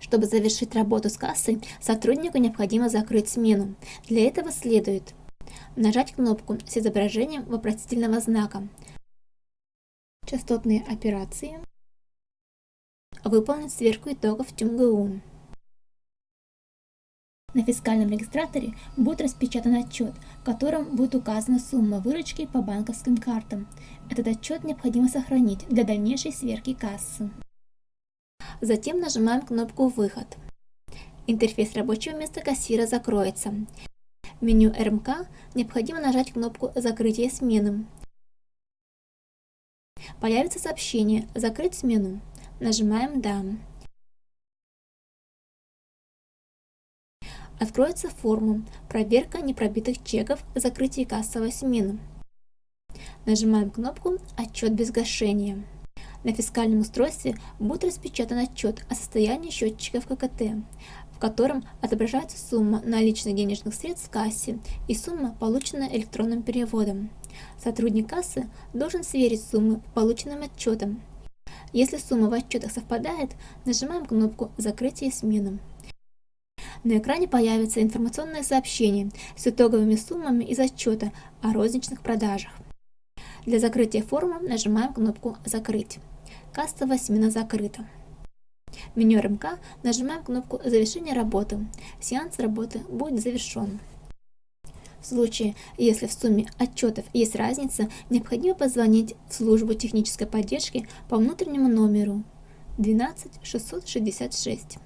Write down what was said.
Чтобы завершить работу с кассой, сотруднику необходимо закрыть смену. Для этого следует нажать кнопку с изображением вопросительного знака, частотные операции, выполнить сверку итогов ТюмГУ. На фискальном регистраторе будет распечатан отчет, в котором будет указана сумма выручки по банковским картам. Этот отчет необходимо сохранить для дальнейшей сверки кассы. Затем нажимаем кнопку «Выход». Интерфейс рабочего места кассира закроется. В меню РМК необходимо нажать кнопку «Закрытие смены». Появится сообщение «Закрыть смену». Нажимаем «Да». Откроется форма «Проверка непробитых чеков. Закрытие кассовой смены». Нажимаем кнопку «Отчет без гашения». На фискальном устройстве будет распечатан отчет о состоянии счетчиков ККТ, в котором отображается сумма наличных денежных средств в кассе и сумма, полученная электронным переводом. Сотрудник кассы должен сверить суммы по полученным отчетам. Если сумма в отчетах совпадает, нажимаем кнопку «Закрытие смены». На экране появится информационное сообщение с итоговыми суммами из отчета о розничных продажах. Для закрытия формы нажимаем кнопку «Закрыть». Кассовая смена закрыта. Меню РМК нажимаем кнопку «Завершение работы». Сеанс работы будет завершен. В случае, если в сумме отчетов есть разница, необходимо позвонить в службу технической поддержки по внутреннему номеру 12 666.